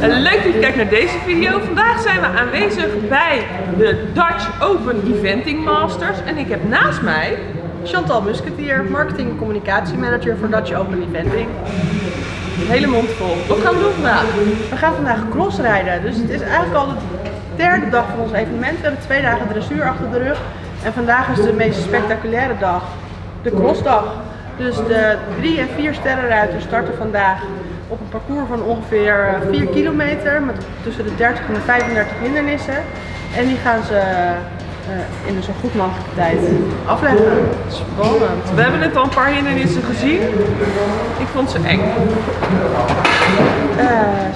Leuk dat je kijkt naar deze video. Vandaag zijn we aanwezig bij de Dutch Open Eventing Masters. En ik heb naast mij Chantal Musketeer, marketing en communicatiemanager voor Dutch Open Eventing. hele mond vol. Wat gaan we doen vandaag? We gaan vandaag crossrijden, dus het is eigenlijk al de derde dag van ons evenement. We hebben twee dagen dressuur achter de rug en vandaag is de meest spectaculaire dag, de crossdag. Dus de drie en vier sterrenruiters starten vandaag op een parcours van ongeveer 4 kilometer met tussen de 30 en de 35 hindernissen. En die gaan ze eh, in een zo goed mogelijke tijd afleggen. Spannend. We hebben net al een paar hindernissen gezien. Ik vond ze eng. Eh,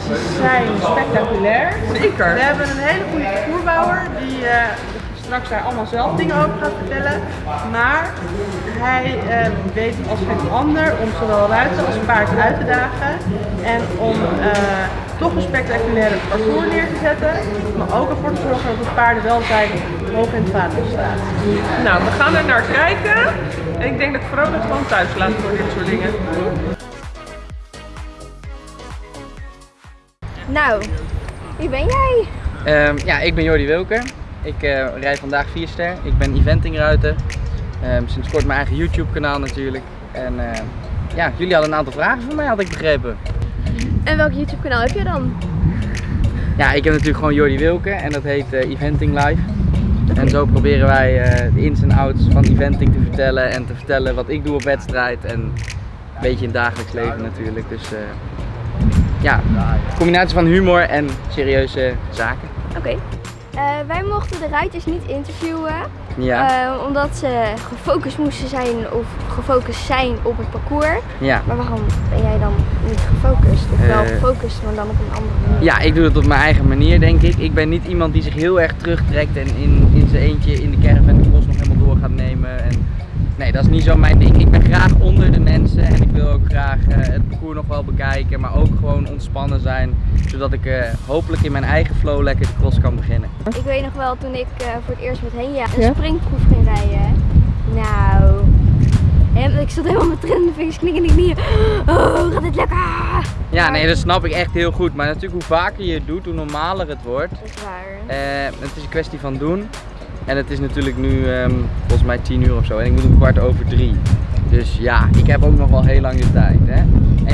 ze zijn spectaculair. Zeker. We hebben een hele goede parcoursbouwer die eh, straks daar allemaal zelf dingen over gaat vertellen. Maar hij eh, weet als geen ander om zowel ruiter als paard uit te dagen. En om eh, toch een spectaculaire parcours neer te zetten. Maar ook ervoor te zorgen dat het paardenwelzijn hoog in het vaandel staat. Nou, we gaan er naar kijken. En ik denk dat ik Vrolijk gewoon thuis laat voor dit soort dingen. Nou, wie ben jij? Ehm, ja, ik ben Jordi Wilker. Ik uh, rijd vandaag 4 ster. Ik ben eventingruiter. Ehm, sinds kort mijn eigen YouTube kanaal natuurlijk. En eh, ja, jullie hadden een aantal vragen voor mij had ik begrepen. En welk YouTube kanaal heb je dan? Ja, ik heb natuurlijk gewoon Jordi Wilker en dat heet eh, Eventing Live. En zo proberen wij de ins en outs van eventing te vertellen en te vertellen wat ik doe op wedstrijd en een beetje in het dagelijks leven natuurlijk. Dus ja, een combinatie van humor en serieuze zaken. Oké. Eh, wij mochten de ruiters niet interviewen, Ja. eh, omdat ze gefocust moesten zijn of gefocust zijn op het parcours. ja. Maar waarom ben jij dan niet gefocust? Of wel Eh. gefocust, maar dan op een andere manier? Ja, ik doe het op mijn eigen manier denk ik. Ik ben niet iemand die zich heel erg terugtrekt en in, in zijn eentje in de caravan de bos nog helemaal door gaat nemen. En, nee, dat is niet zo mijn ding. Ik ben graag onder de mensen en ik wil ook graag eh, het parcours nog wel bekijken, maar ook gewoon ontspannen zijn. Zodat ik eh, hopelijk in mijn eigen flow lekker de cross kan beginnen. Ik weet nog wel toen ik eh, voor het eerst met Henja een springproef ging rijden. Nou, en ik stond helemaal met trillende vingers, knikkende knieën. Oh, gaat dit lukken? Ja, nee, dat snap ik echt heel goed. Maar natuurlijk hoe vaker je het doet, hoe normaler het wordt. Dat is waar. Eh, het is een kwestie van doen. En het is natuurlijk nu ehm, volgens mij 10 uur of zo. En ik moet om kwart over drie. Dus ja, ik heb ook nog wel heel lang de tijd. Hè?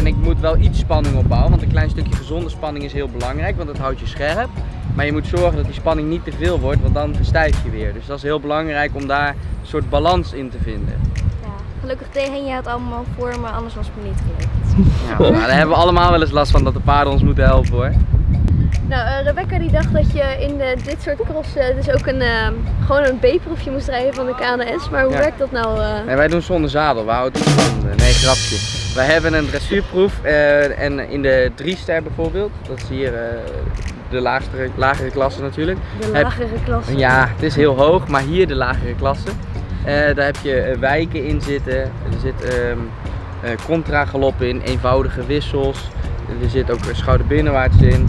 En ik moet wel iets spanning opbouwen. Want een klein stukje gezonde spanning is heel belangrijk. Want dat houdt je scherp. Maar je moet zorgen dat die spanning niet te veel wordt. Want dan verstijf je weer. Dus dat is heel belangrijk om daar een soort balans in te vinden. Ja, gelukkig deed Henja het allemaal voor me, anders was het me niet gelukt. Ja, nou, daar hebben we allemaal wel eens last van dat de paarden ons moeten helpen hoor. Nou, eh, Rebecca die dacht dat je in de, dit soort crossen dus ook een, eh, gewoon een B-proefje moest rijden van de KNS. Maar hoe Ja. werkt dat nou? eh? Nee, wij doen zonder zadel, we houden het van. Nee, grapje. Wij hebben een dressuurproef eh, en in de 3 ster bijvoorbeeld, dat is hier eh, de laagere, lagere klasse natuurlijk. De Heb- lagere klasse. Ja, het is heel hoog, maar hier de lagere klasse. Eh, daar heb je wijken in zitten, er zit eh, contra-galop in, eenvoudige wissels, er zit ook schouder binnenwaarts in.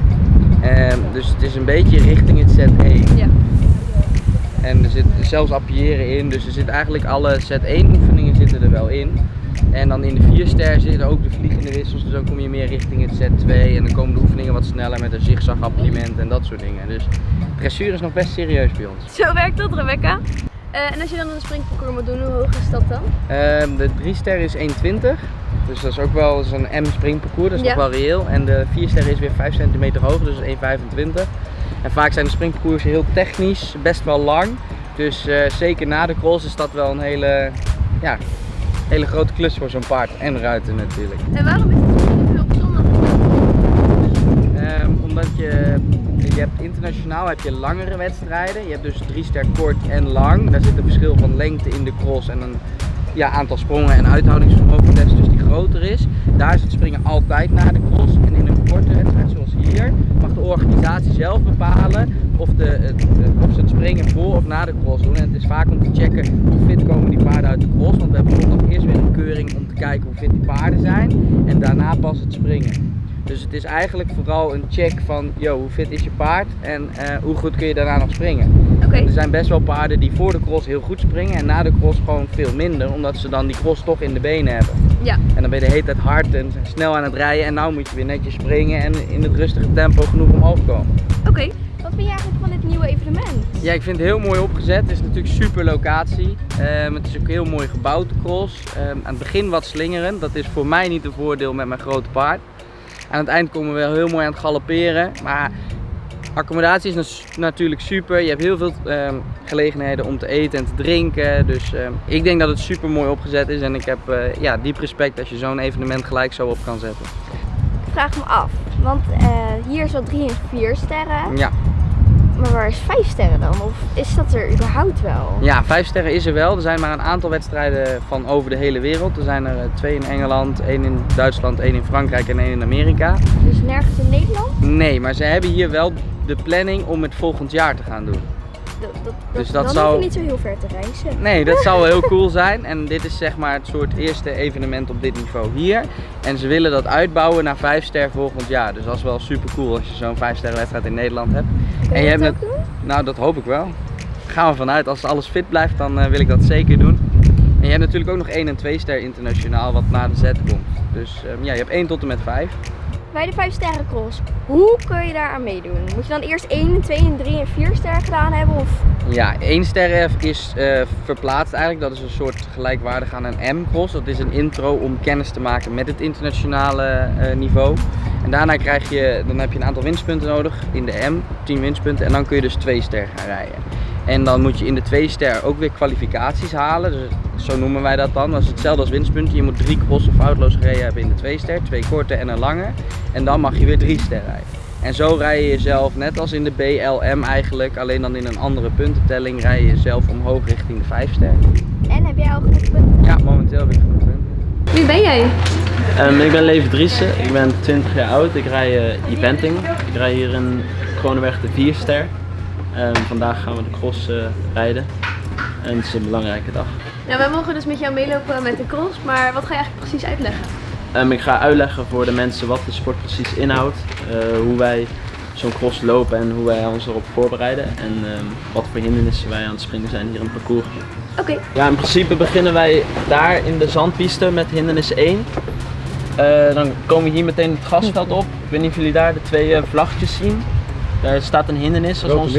Ehm, dus het is een beetje richting het Z1. Ja. En er zit zelfs appiëren in, dus er zit eigenlijk alle Z1 oefeningen zitten er wel in. En dan in de 4 ster zitten ook de vliegende wissels, dus dan kom je meer richting het Z2 en dan komen de oefeningen wat sneller met een zigzag appiëment en dat soort dingen. Dus dressuur is nog best serieus bij ons. Zo werkt dat, Rebecca. Eh, en als je dan een springparcours moet doen, hoe hoog is dat dan? Ehm, de 3 ster is 1,20. Dus dat is ook wel een M springparcours, dat is Ja. nog wel reëel. En de 4 ster is weer 5 centimeter hoger, dus 1,25. En vaak zijn de springparcoursen heel technisch, best wel lang. Dus eh, zeker na de cross is dat wel een hele, ja, hele grote klus voor zo'n paard en ruiter natuurlijk. En waarom is het veel bijzonder? Ehm, omdat je, je hebt internationaal heb je langere wedstrijden. Je hebt dus 3 ster kort en lang. Daar zit een verschil van lengte in de cross en een ja, aantal sprongen en uithoudingsvermogen dus is. Daar is het springen altijd na de cross. En in een korte wedstrijd zoals hier mag de organisatie zelf bepalen of, de, het, of ze het springen voor of na de cross doen. En het is vaak om te checken hoe fit komen die paarden uit de cross. Want we hebben nog eerst weer een keuring om te kijken hoe fit die paarden zijn. En daarna pas het springen. Dus het is eigenlijk vooral een check van, yo, hoe fit is je paard en eh, hoe goed kun je daarna nog springen. Oké. Er zijn best wel paarden die voor de cross heel goed springen en na de cross gewoon veel minder, omdat ze dan die cross toch in de benen hebben. Ja. En dan ben je de hele tijd hard en snel aan het rijden en nou moet je weer netjes springen en in het rustige tempo genoeg omhoog komen. Oké. Wat vind je eigenlijk van dit nieuwe evenement? Ja, ik vind het heel mooi opgezet. Het is natuurlijk super locatie. Ehm, het is ook heel mooi gebouwd, de cross. Ehm, aan het begin wat slingerend. Dat is voor mij niet een voordeel met mijn grote paard. Aan het eind komen we wel heel mooi aan het galopperen. Maar accommodatie is natuurlijk super. Je hebt heel veel ehm, gelegenheden om te eten en te drinken. Dus ehm, ik denk dat het super mooi opgezet is. En ik heb eh, ja, diep respect als je zo'n evenement gelijk zo op kan zetten. Ik vraag me af, want eh, hier is wel drie en vier sterren. Ja. Maar waar is vijf sterren dan? Of is dat er überhaupt wel? Ja, vijf sterren is er wel. Er zijn maar een aantal wedstrijden van over de hele wereld. Er zijn er eh, twee in Engeland, één in Duitsland, één in Frankrijk en één in Amerika. Dus nergens in Nederland? Nee, maar ze hebben hier wel de planning om het volgend jaar te gaan doen. Dat, Dus dat dan zou- hoef je niet zo heel ver te reizen. Nee, dat zou wel heel cool zijn. En dit is zeg maar het soort eerste evenement op dit niveau hier. En ze willen dat uitbouwen naar vijf ster volgend jaar. Dus dat is wel super cool als je zo'n vijf sterren wedstrijd in Nederland hebt. Kun en je hebt ook doen? Nou, dat hoop ik wel. Gaan we vanuit. Als alles fit blijft, dan eh, wil ik dat zeker doen. En je hebt natuurlijk ook nog 1 en 2 ster internationaal wat na de Z komt. Dus ehm, ja, je hebt 1 tot en met 5. Bij de vijf sterren cross, hoe kun je daar aan meedoen? Moet je dan eerst 1, 2 en 3 en 4 sterren gedaan hebben? Of Ja, 1 ster is eh, verplaatst eigenlijk. Dat is een soort gelijkwaardig aan een M-cross. Dat is een intro om kennis te maken met het internationale eh, niveau. En daarna krijg je, dan heb je een aantal winstpunten nodig in de M, 10 winstpunten. En dan kun je dus 2 ster gaan rijden. En dan moet je in de 2 ster ook weer kwalificaties halen. Dus zo noemen wij dat dan. Dat is hetzelfde als winstpunten. Je moet drie crossen foutloos gereden hebben in de 2 ster, twee korte en een lange. En dan mag je weer 3 ster rijden. En zo rij je jezelf, net als in de BLM eigenlijk, alleen dan in een andere puntentelling, rij je jezelf omhoog richting de 5 ster. En heb jij al genoeg punten? Ja, momenteel heb ik genoeg punten. Wie ben jij? Ehm, ik ben Levi Driessen, ik ben 20 jaar oud, ik rij eh, eventing. Ik rij hier in Kronenberg de 4 ster. Ehm, vandaag gaan we de cross eh, rijden en het is een belangrijke dag. Ja, wij mogen dus met jou meelopen met de cross, maar wat ga je eigenlijk precies uitleggen? Ehm, ik ga uitleggen voor de mensen wat de sport precies inhoudt, eh, hoe wij zo'n cross lopen en hoe wij ons erop voorbereiden en ehm, wat voor hindernissen wij aan het springen zijn hier in het parcours. Oké, Ja, in principe beginnen wij daar in de zandpiste met hindernis 1. Eh, dan komen we hier meteen het grasveld op. Ik weet niet of jullie daar de twee eh, vlaggetjes zien. Daar staat een hindernis. Is ons-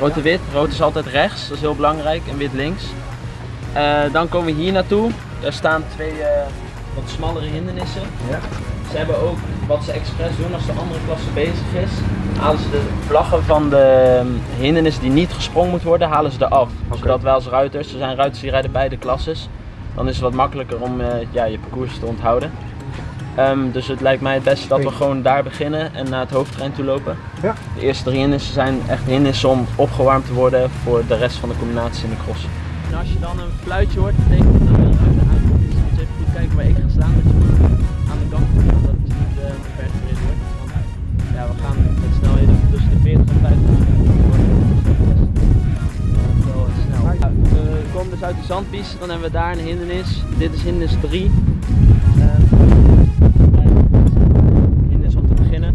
Rood en wit. Rood is altijd rechts, dat is heel belangrijk. En wit links. Eh, dan komen we hier naartoe. Daar staan twee eh, wat smallere hindernissen. Ze hebben ook wat ze expres doen als de andere klasse bezig is. Halen ze de vlaggen van de ehm, hindernis die niet gesprongen moet worden, halen ze eraf. Zodat wij als ruiters, er zijn ruiters die rijden beide klasses. Dan is het wat makkelijker om eh, ja, je parcours te onthouden. Ehm, dus het lijkt mij het beste dat we gewoon daar beginnen en naar het hoofdterrein toe lopen. Ja. De eerste drie hindernissen zijn echt hindernissen om opgewarmd te worden voor de rest van de combinatie in de cross. En als je dan een fluitje hoort, betekent dat er een ruiter aankomt. Dus je moet even goed kijken waar ik ga staan. Dat je aan de kant gaan, dat het niet uh, ver gereden wordt. Want ja, we gaan met snelheden tussen de 40 en 50 wel eh, we komen dus uit de zandpiste, dan hebben we daar een hindernis. Dit is hindernis 3. Hindernis om te beginnen.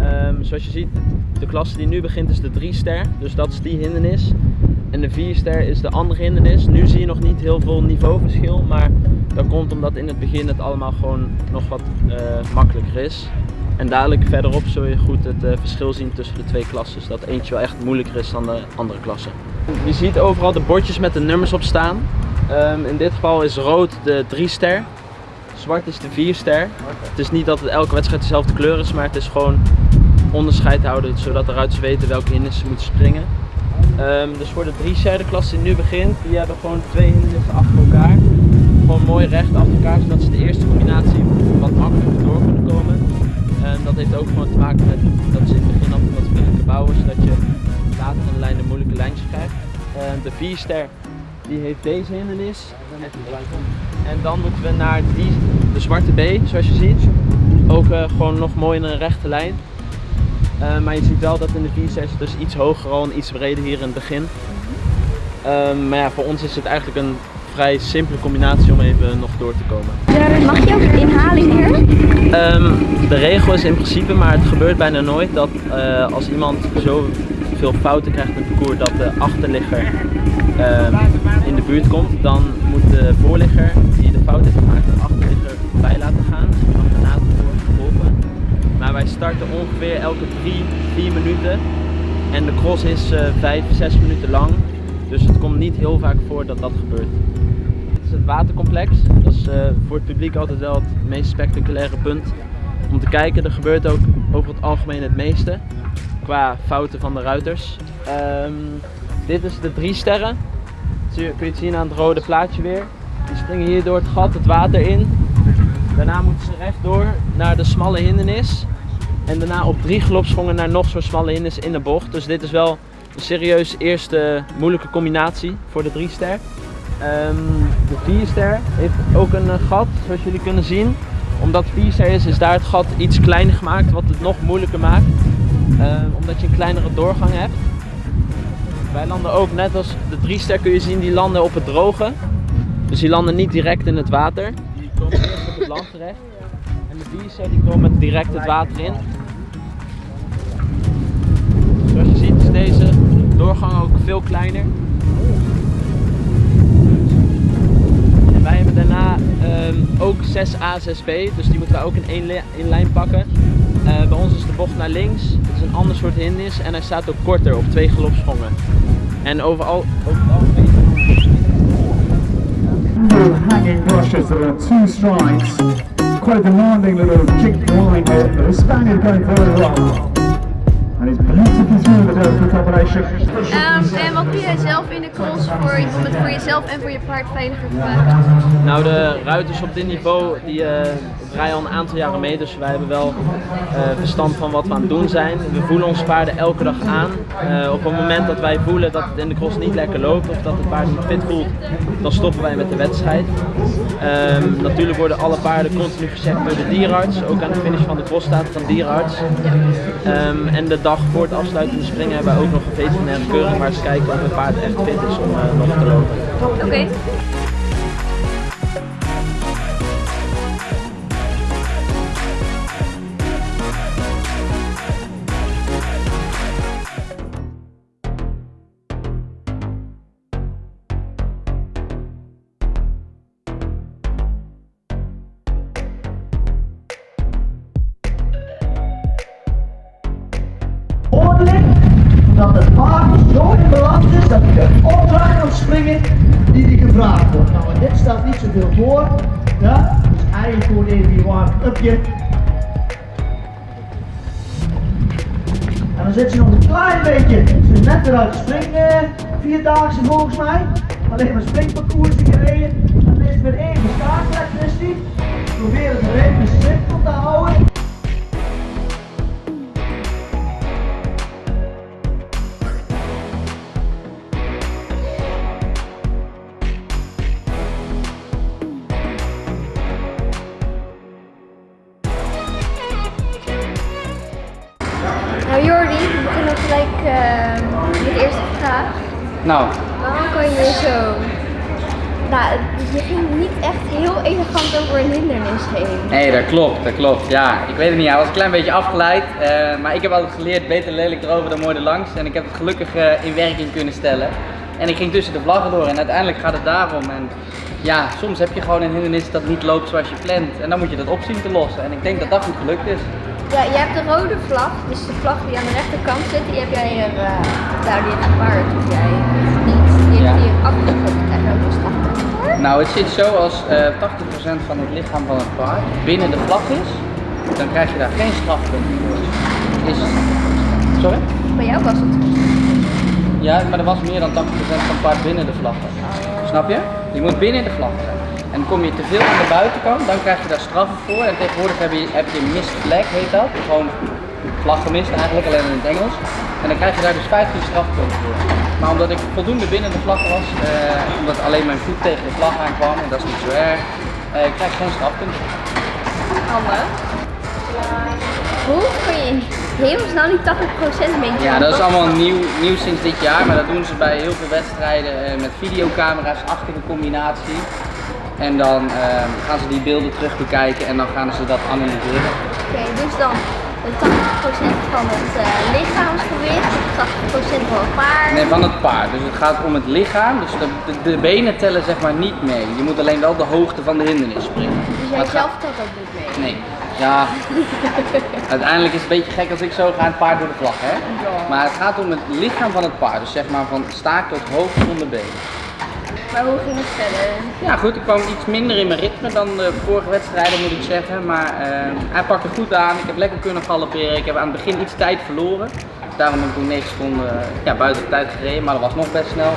Ehm, zoals je ziet, de klasse die nu begint is de 3 ster, dus dat is die hindernis. En de 4 ster is de andere hindernis. Nu zie je nog niet heel veel niveauverschil, maar dat komt omdat in het begin het allemaal gewoon nog wat eh, makkelijker is. En dadelijk verderop zul je goed het eh, verschil zien tussen de twee klassen. Dat eentje wel echt moeilijker is dan de andere klasse. Je ziet overal de bordjes met de nummers op staan. Ehm, in dit geval is rood de 3 ster, zwart is de 4 ster. Het is niet dat het elke wedstrijd dezelfde kleur is, maar het is gewoon onderscheid houden zodat de ruiters weten welke hindernissen ze moeten springen. Ehm, dus voor de 3 ster de klasse die nu begint, die hebben gewoon twee hindernissen achter elkaar. Gewoon mooi recht achter elkaar, zodat ze de eerste combinatie wat makkelijker door kunnen komen. En dat heeft ook gewoon te maken met dat ze in het begin altijd wat vriendelijker bouwen, zodat je later in de lijn de moeilijke lijntjes krijgt. Ehm, de 4 ster die heeft deze hindernis. En dan moeten we naar die, de zwarte B, zoals je ziet. Ook eh, gewoon nog mooi in een rechte lijn. Eh, maar je ziet wel dat in de 4 ster is het dus iets hoger al en iets breder hier in het begin. Ehm, maar ja, voor ons is het eigenlijk een vrij simpele combinatie om even nog door te komen. Mag je ook inhalen hier? Ehm, de regel is in principe, maar het gebeurt bijna nooit, dat eh, als iemand zoveel fouten krijgt in het parcours dat de achterligger ehm, in de buurt komt, dan moet de voorligger die de fout heeft gemaakt de achterligger bij laten gaan. Dus. Maar wij starten ongeveer elke 3, 4 minuten en de cross is uh, 5, 6 minuten lang. Dus het komt niet heel vaak voor dat dat gebeurt. Dit is het watercomplex. Dat is eh, voor het publiek altijd wel het meest spectaculaire punt om te kijken. Er gebeurt ook over het algemeen het meeste qua fouten van de ruiters. Ehm, dit is de drie sterren. Kun je het zien aan het rode plaatje weer. Die springen hier door het gat het water in. Daarna moeten ze rechtdoor naar de smalle hindernis. En daarna op drie galopsprongen naar nog zo'n smalle hindernis in de bocht. Dus dit is wel een serieus eerste moeilijke combinatie voor de drie ster. Ehm, de vier ster heeft ook een eh, gat, zoals jullie kunnen zien. Omdat vier ster is, is daar het gat iets kleiner gemaakt, wat het nog moeilijker maakt. Ehm, omdat je een kleinere doorgang hebt. Wij landen ook net als de drie ster kun je zien, die landen op het droge. Dus die landen niet direct in het water. Die komen eerst op het land terecht. En de vier ster die komen direct het water in. Zoals je ziet is deze doorgang ook veel kleiner. En wij hebben daarna ehm, ook 6A, 6B, dus die moeten we ook in één, in lijn pakken. Eh, bij ons is de bocht naar links, het is een ander soort hindernis en hij staat ook korter op twee galopsprongen. En overal, over het algemeen hanging brushes that are two strides. Quite a demanding little kick line here, but the Spaniard going very well. And he's beautifully through the Delta combination. Ehm, en wat doe jij zelf in de cross voor, om het voor jezelf en voor je paard veiliger te maken? Nou, de ruiters op dit niveau die eh, rijden al een aantal jaren mee, dus wij hebben wel eh, verstand van wat we aan het doen zijn. We voelen ons paarden elke dag aan. Eh, op het moment dat wij voelen dat het in de cross niet lekker loopt of dat het paard niet fit voelt, dan stoppen wij met de wedstrijd. Ehm, natuurlijk worden alle paarden continu gecheckt door de dierenarts. Ook aan de finish van de cross staat een dierenarts. Ehm, en de dag voor het afsluitende springen hebben wij ook nog een veterinaire keuring waar ze kijken of het paard echt fit is om eh, nog te lopen. Oké. Dat hij de opdracht kan springen die hij gevraagd wordt. Nou, en dit stelt niet zoveel voor. Ja? Dus eigenlijk gewoon even je warm-upje. En dan zit ze nog een klein beetje, net weer uit de spring, eh, vierdaagse volgens mij. Alleen maar springparcours gereden. Dan is weer even kaartkarakteristiek. Probeer het even simpel te houden. Nou Jordi, we beginnen gelijk eh, met de eerste vraag. Nou, Waarom kan je zo... Nou, je ging niet echt heel elegant over een hindernis heen. nee, dat klopt, dat klopt. Ja, ik weet het niet. Hij was een klein beetje afgeleid. eh, maar ik heb altijd geleerd, beter lelijk erover dan mooi erlangs. En ik heb het gelukkig eh, in werking kunnen stellen. En ik ging tussen de vlaggen door en uiteindelijk gaat het daarom. En ja, soms heb je gewoon een hindernis dat niet loopt zoals je plant. En dan moet je dat op zien te lossen. En ik denk dat dat goed gelukt is. Ja, je hebt de rode vlag, dus de vlag die aan de rechterkant zit, die heb jij er, eh daar die gepaard heb jij niet. Die Ja. hier. Krijg je ook een strafpunt voor? Nou, het zit zo als eh 80% van het lichaam van het paard binnen de vlag is, dan krijg je daar geen strafpunt voor. Is... Sorry? Bij jou was het. Ja, maar er was meer dan 80% van het paard binnen de vlag. Snap je? Je moet binnen de vlag zijn. En kom je te veel aan de buitenkant, dan krijg je daar straffen voor. En tegenwoordig heb je, heb je flag, heet dat. Gewoon vlag gemist eigenlijk, alleen in het Engels. En dan krijg je daar dus 15 strafpunten voor. Maar omdat ik voldoende binnen de vlag was, eh, omdat alleen mijn voet tegen de vlag aankwam, en dat is niet zo erg, eh, krijg ik geen strafpunten. Anne. Hoe kun je hemelsnaam die 80% een beetje Ja, dat is allemaal nieuw, nieuw sinds dit jaar, maar dat doen ze bij heel veel wedstrijden eh, met videocamera's achter de combinatie. En dan eh, gaan ze die beelden terug bekijken en dan gaan ze dat analyseren. Oké, dus dan de 80% van het eh, lichaamsgewicht, 80% van het paard. Nee, van het paard. Dus het gaat om het lichaam. Dus de, de, de benen tellen zeg maar niet mee. Je moet alleen wel de hoogte van de hindernis springen. Dus jij zelf gaat- telt ook niet mee. Nee. Ja. Uiteindelijk is het een beetje gek als ik zo ga en het paard door de vlag, hè? Maar het gaat om het lichaam van het paard. Dus zeg maar van staart tot hoofd van de benen. Maar hoe ging het verder? Ja goed, ik kwam iets minder in mijn ritme dan de vorige wedstrijden moet ik zeggen. Maar eh, hij pakte goed aan, ik heb lekker kunnen galopperen. Ik heb aan het begin iets tijd verloren. Daarom heb ik toen 9 seconden eh, ja, buiten de tijd gereden, maar dat was nog best snel.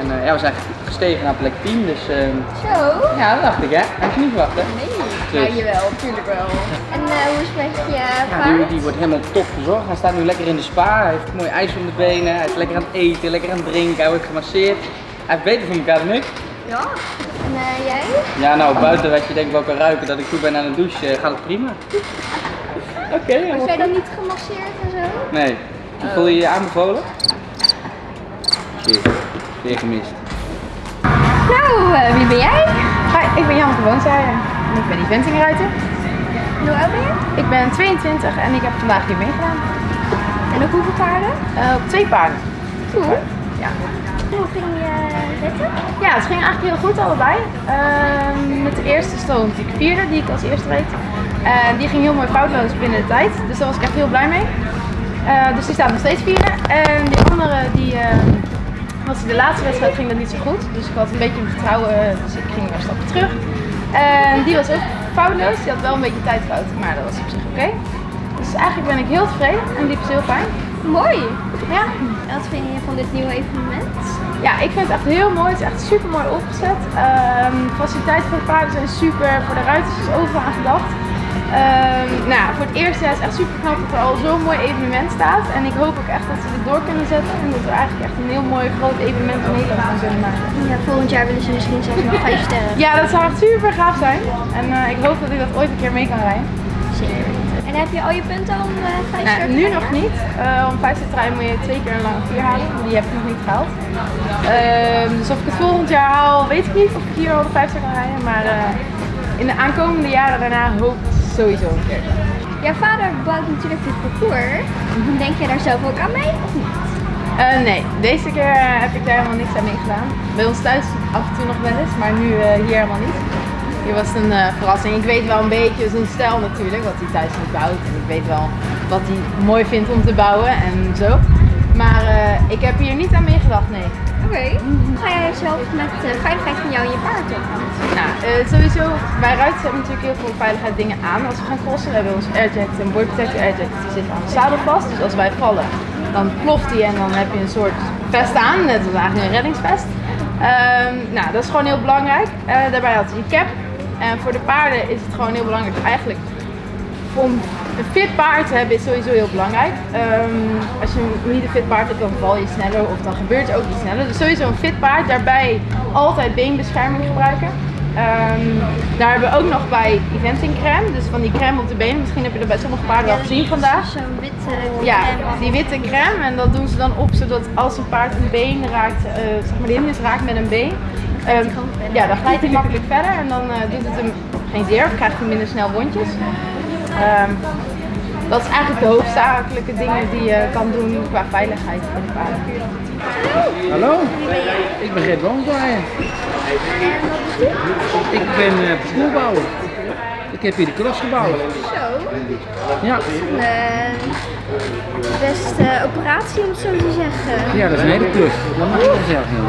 En eh, ja, we zijn gestegen naar plek 10, dus Zo? ja, dat dacht ik hè. Had je niet verwacht hè? Nee. Dus. Ja, jawel, tuurlijk wel. En hoe is met je Ja, paard? die, die wordt helemaal top verzorgd. Hij staat nu lekker in de spa, hij heeft mooi ijs om de benen, hij is lekker aan het eten, lekker aan het drinken, hij wordt gemasseerd. Hij heeft beter voor elkaar dan ik. Ja. En eh, jij? Ja, nou, buiten wat je denk wel kan ruiken dat ik goed ben aan het douchen, eh, gaat het prima. Oké, Was jij dan niet gemasseerd en zo? Nee. Voel je je aanbevolen? Shit, weer gemist. Nou, eh, wie ben jij? Hi, ik ben Jan Gewoonzijden en ik ben eventingruiter. En hoe oud ben je? Ik ben 22 en ik heb vandaag hier meegedaan. En op hoeveel paarden? Eh, op twee paarden. Cool. Ja. Hoe ging je wetten? ja, het ging eigenlijk heel goed allebei. Ehm, met de eerste stond ik vierde, die ik als eerste reed. En die ging heel mooi foutloos binnen de tijd, dus daar was ik echt heel blij mee. Eh, dus die staat nog steeds vierde. En die andere, die, ehm, was de laatste wedstrijd ging dat niet zo goed. Dus ik had een beetje vertrouwen, dus ik ging weer een stapje terug. En die was ook foutloos. Die had wel een beetje tijdfout, maar dat was op zich oké. Dus eigenlijk ben ik heel tevreden en liep is heel fijn. Mooi. Ja. En wat vind je van dit nieuwe evenement? Ja, ik vind het echt heel mooi. Het is echt super mooi opgezet. Ehm faciliteiten voor de paarden zijn super. Voor de ruiters is overal aan gedacht. Ehm, nou, ja, voor het eerst ja, is het echt super knap dat er al zo'n mooi evenement staat. En ik hoop ook echt dat ze dit door kunnen zetten. En dat we eigenlijk echt een heel mooi groot evenement in Nederland gaan kunnen maken. Ja, volgend jaar willen ze misschien zelfs nog vijf sterren. Ja, dat zou echt super gaaf zijn. En eh, ik hoop dat ik dat ooit een keer mee kan rijden. Zeker. En heb je al je punten om eh vijf Nou, nu nog niet. Eh, om vijf te trein moet je twee keer een lange vier halen. Die heb ik nog niet gehaald. Ehm, dus of ik het volgend jaar haal, weet ik niet. Of ik hier al de vijf ster kan rijden. Maar eh, in de aankomende jaren daarna hoop ik sowieso een keer. Jouw vader bouwt natuurlijk dit parcours. Denk je daar zelf ook aan mee of niet? Nee, deze keer heb ik daar helemaal niks aan meegedaan. Bij ons thuis af en toe nog wel eens, maar nu hier helemaal niet. Was een eh, verrassing. Ik weet wel een beetje zijn stijl natuurlijk, wat hij thuis niet bouwt. En ik weet wel wat hij mooi vindt om te bouwen en zo. Maar eh, ik heb hier niet aan meegedacht, nee. Oké. Ga jij zelf met de veiligheid van jou en je paard op? Nou, eh, sowieso, wij ruiters hebben natuurlijk heel veel veiligheid dingen aan als we gaan crossen. We hebben ons airjacket en board protector airjacket, die zit aan de zadel vast. Dus als wij vallen, dan ploft die en dan heb je een soort vest aan, net als eigenlijk een reddingsvest. Ehm, nou, dat is gewoon heel belangrijk. Eh, daarbij had hij een cap. En voor de paarden is het gewoon heel belangrijk eigenlijk om een fit paard te hebben is sowieso heel belangrijk. Ehm, als je niet een fit paard hebt, dan val je sneller of dan gebeurt er ook iets sneller. Dus sowieso een fit paard. Daarbij altijd beenbescherming gebruiken. Ehm, daar hebben we ook nog bij eventing crème. Dus van die crème op de benen. Misschien heb je dat bij sommige paarden wel gezien vandaag. Zo'n witte Ja, crème. die witte crème. En dat doen ze dan op zodat als een paard een been raakt, eh, zeg maar de hindernis raakt met een been. Ehm, ja, dan glijdt hij makkelijk verder en dan eh, doet het hem geen zeer of krijgt hij minder snel wondjes. Ehm, dat is eigenlijk de hoofdzakelijke dingen die je kan doen qua veiligheid voor de paarden. Hallo, ik ben Gert Woonzaaien. Ik ben uh, parcoursbouwer. Ik heb hier de cross gebouwd. Zo. Ja. Een eh, best eh, operatie om het zo te zeggen. ja, dat is een hele klus. Dat mag ik zelf niet.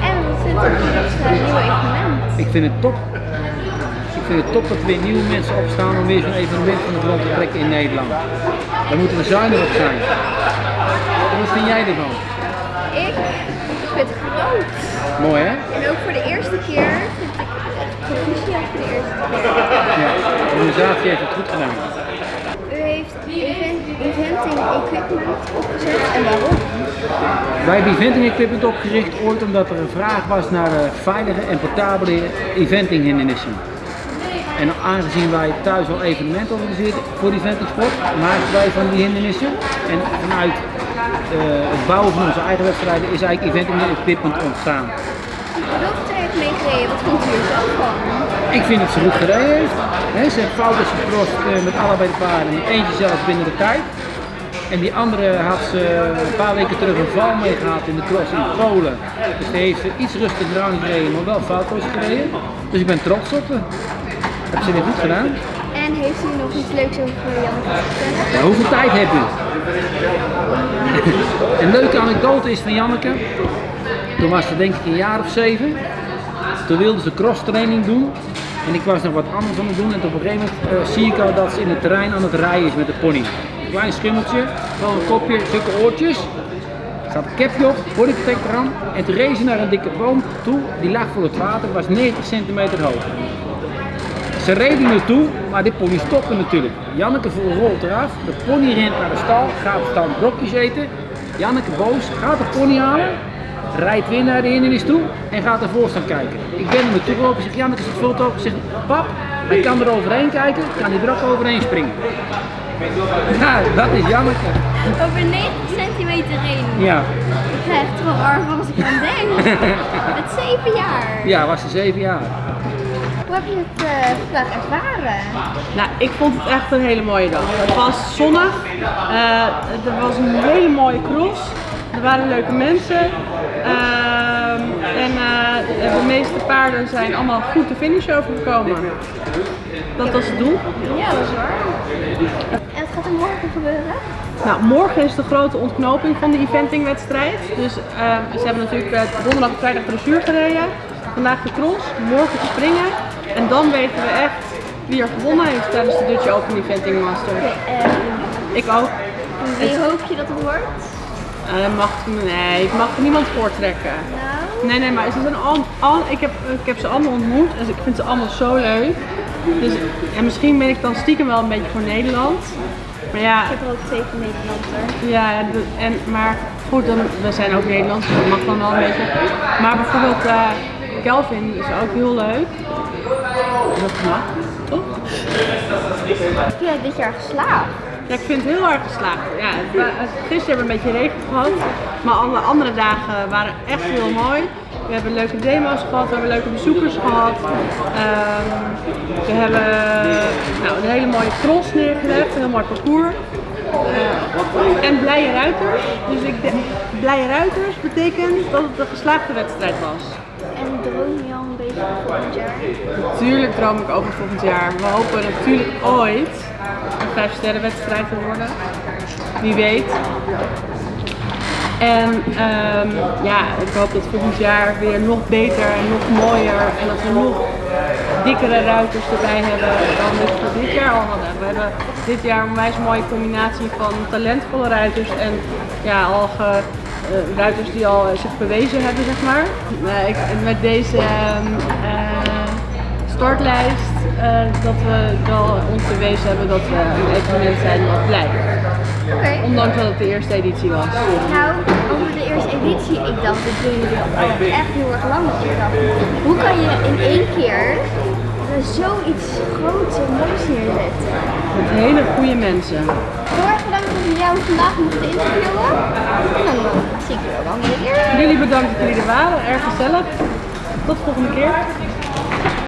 En eh, nieuwe evenement? Ik vind het top. Ik vind het top dat weer nieuwe mensen opstaan om weer zo'n evenement van de grond te trekken in Nederland. Daar moeten we zuinig op zijn. En wat vind jij ervan? Ik vind het groot. Mooi hè? En ook voor de eerste keer vind ik het proficiat voor de eerste keer. Ja, de organisatie heeft het goed gedaan. Eventing equipment opgezet en waarom? Wij hebben eventing equipment opgericht ooit omdat er een vraag was naar veilige en portabele eventing hindernissen. En aangezien wij thuis al evenementen organiseren voor die ventingsport, maken wij van die hindernissen. En vanuit eh, het bouwen van onze eigen wedstrijden is eigenlijk eventing equipment ontstaan. Heeft meegereden? Wat vond u er zelf van? Ik vind dat ze goed gereden heeft. He, ze heeft foutjes gecrossed eh, met allebei de paarden. Eentje zelfs binnen de tijd. En die andere had ze een paar weken terug een val mee gehad in de cross in Polen. Dus die heeft ze iets rustiger aan gereden, maar wel foutloos gereden. Dus ik ben trots op haar. Heb ze weer goed gedaan. En heeft u nog iets leuks over Janneke? Ja, hoeveel tijd heb u? een leuke anekdote is van Janneke. Toen was ze denk ik een jaar of zeven. Toen wilde ze cross training doen. En ik was nog wat anders aan het doen. En op een gegeven moment eh, zie ik al dat ze in het terrein aan het rijden is met de pony. Klein schimmeltje, wel een kopje, zulke oortjes. Er zat een capje op, bodyprotector aan. En toen reed ze naar een dikke boom toe. Die lag voor het water, was 90 centimeter hoog. Ze reden naartoe, maar die pony stopte natuurlijk. Janneke rolt eraf, de pony rent naar de stal, gaat staan brokjes eten. Janneke boos, gaat de pony halen, rijdt weer naar de hindernis toe en gaat ervoor staan kijken. Ik ben er naartoe gelopen, ik zeg Janneke zit veel op. Ik zeg pap, hij kan er overheen kijken, kan hij er ook overheen springen. Ja, dat is Janneke. Over 90 centimeter heen. Ja, Ik krijg het gewoon warm van als ik aan denk. Met 7 jaar. ja was ze zeven jaar. Hoe heb je het eh, vandaag ervaren? Nou, ik vond het echt een hele mooie dag. Het was zonnig, eh, er was een hele mooie cross, er waren leuke mensen ehm, en eh, de meeste paarden zijn allemaal goed de finish overgekomen. Dat was het doel. Ja, dat is waar. En wat gaat er morgen gebeuren? Nou, morgen is de grote ontknoping van de eventingwedstrijd. Dus ehm, ze hebben natuurlijk eh, donderdag en vrijdag dressuur gereden. Vandaag de cross, morgen springen. En dan weten we echt wie er gewonnen heeft tijdens de Dutch Open Eventing Masters. En Ik ook. wie hoop je dat het wordt? Eh, mag, nee, ik mag niemand voortrekken. Nou, Nee, nee, maar ze zijn al, al, ik, heb, ik heb ze allemaal ontmoet en ik vind ze allemaal zo leuk. Dus, en misschien ben ik dan stiekem wel een beetje voor Nederland. Maar ja, ik heb er ook zeker Nederlander. Ja, en, maar goed, dan, we zijn ook Nederlands, dus dat mag dan wel een beetje. Maar bijvoorbeeld eh Kelvin is ook heel leuk. Dat mag, toch? Heb je dit jaar geslaagd? Ja, ik vind het heel erg geslaagd. Ja, gisteren hebben we een beetje regen gehad, maar alle andere dagen waren echt heel mooi. We hebben leuke demo's gehad, we hebben leuke bezoekers gehad. Ehm, we hebben nou, een hele mooie cross neergelegd, een heel mooi parcours. Eh, en blije ruiters. Dus ik denk, blije ruiters betekent dat het een geslaagde wedstrijd was. En droom je al een beetje voor volgend jaar? Natuurlijk droom ik over volgend jaar. We hopen natuurlijk ooit een vijf sterren wedstrijd te worden. Wie weet. En ehm, ja, ik hoop dat volgend jaar weer nog beter en nog mooier en dat we nog dikkere ruiters erbij hebben dan we voor dit jaar al hadden. We hebben dit jaar een wijs mooie combinatie van talentvolle ruiters en ja, al eh, ruiters die al eh, zich bewezen hebben, zeg maar. Eh, ik, met deze eh, startlijst dat we wel ons bewezen hebben dat we een evenement zijn wat blijft. Ondanks dat het de eerste editie was. Nou, over de eerste editie, ik dacht, doen jullie echt heel erg lang. Dacht, hoe kan je in één keer zoiets groots en moois neerzetten? Met hele goede mensen. Heel erg bedankt dat we jou vandaag mochten interviewen. En dan eh, zie ik je wel een keer. Jullie bedankt dat jullie er waren, erg gezellig. Tot de volgende keer.